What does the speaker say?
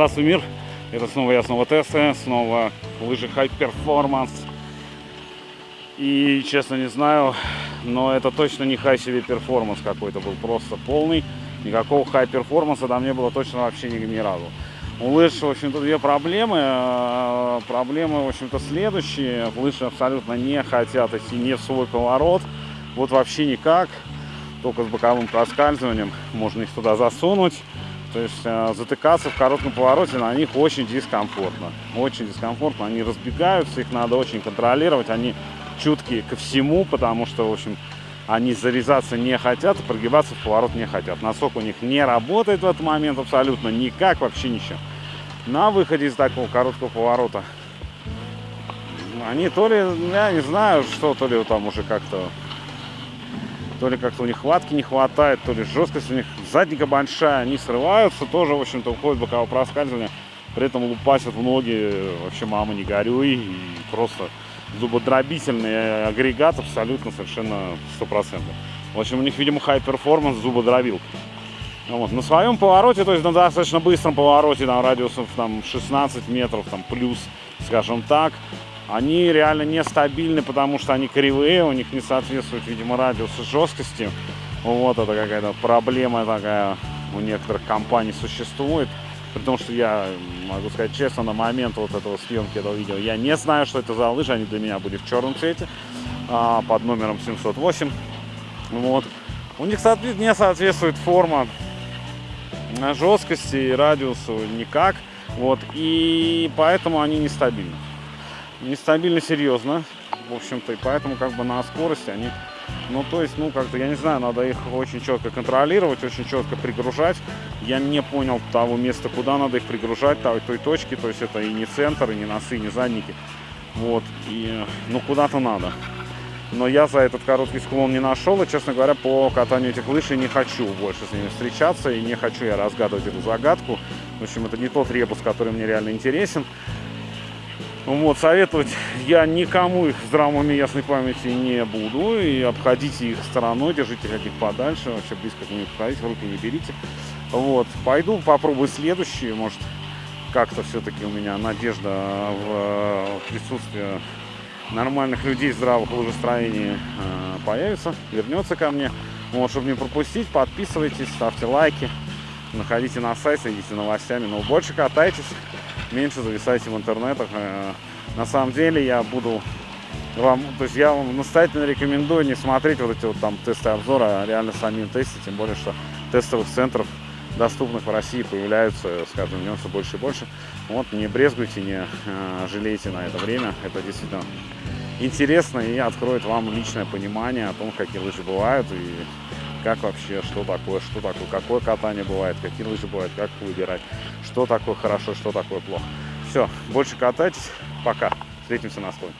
Здравствуй, мир! Это снова я, снова Тесса, снова лыжи High Performance. И, честно, не знаю, но это точно не High себе перформанс какой-то был, просто полный. Никакого High перформанса там не было точно вообще ни, ни разу. У лыж, в общем-то, две проблемы. Э, проблемы, в общем-то, следующие. Лыжи абсолютно не хотят идти не в свой поворот. Вот вообще никак. Только с боковым проскальзыванием можно их туда засунуть. То есть э, затыкаться в коротком повороте на них очень дискомфортно. Очень дискомфортно. Они разбегаются, их надо очень контролировать. Они чуткие ко всему, потому что, в общем, они зарезаться не хотят, и прогибаться в поворот не хотят. Носок у них не работает в этот момент абсолютно никак, вообще ничего. На выходе из такого короткого поворота они то ли, я не знаю, что, то ли там уже как-то то ли как-то у них хватки не хватает, то ли жесткость у них задника большая, они срываются, тоже, в общем-то, уходит боковое проскальзывание, при этом лупасят в ноги, вообще, мама, не горюй, и просто зубодробительный агрегат абсолютно совершенно стопроцентный. В общем, у них, видимо, performance зубодробилка. Вот. На своем повороте, то есть на достаточно быстром повороте, там радиусов там, 16 метров, там плюс, скажем так, они реально нестабильны, потому что они кривые, у них не соответствует, видимо, радиус жесткости. Вот это какая-то проблема такая у некоторых компаний существует. При том, что я могу сказать честно, на момент вот этого съемки этого видео, я не знаю, что это за лыжи, они для меня были в черном цвете, а, под номером 708. Вот. У них не соответствует форма жесткости и радиусу никак. Вот. И поэтому они нестабильны нестабильно серьезно, в общем-то, и поэтому как бы на скорости они, ну, то есть, ну, как-то, я не знаю, надо их очень четко контролировать, очень четко пригружать. Я не понял того места, куда надо их пригружать, той, той точки, то есть это и не центр, и не носы, и не задники, вот, и, ну, куда-то надо. Но я за этот короткий склон не нашел, и, честно говоря, по катанию этих лыж не хочу больше с ними встречаться, и не хочу я разгадывать эту загадку. В общем, это не тот ребус, который мне реально интересен. Вот, советовать я никому их здравом уме ясной памяти не буду. И обходите их стороной, держите них подальше. Вообще близко к ним подходите, в руки не берите. Вот, пойду попробую следующие. Может, как-то все-таки у меня надежда в э, присутствии нормальных людей здравых лыжестроений э, появится, вернется ко мне. Вот, чтобы не пропустить, подписывайтесь, ставьте лайки, находите на сайте, следите новостями. Но больше катайтесь меньше зависайте в интернетах. Э, на самом деле я буду вам, то есть я вам настоятельно рекомендую не смотреть вот эти вот там тесты обзора, а реально самим тестить, тем более, что тестовых центров доступных в России появляются с каждым днем все больше и больше. Вот, не брезгуйте, не э, жалейте на это время, это действительно интересно и откроет вам личное понимание о том, какие лыжи бывают и как вообще, что такое, что такое, какое катание бывает, какие лыжи бывают, как выбирать, что такое хорошо, что такое плохо. Все, больше катайтесь, пока, встретимся на склоне.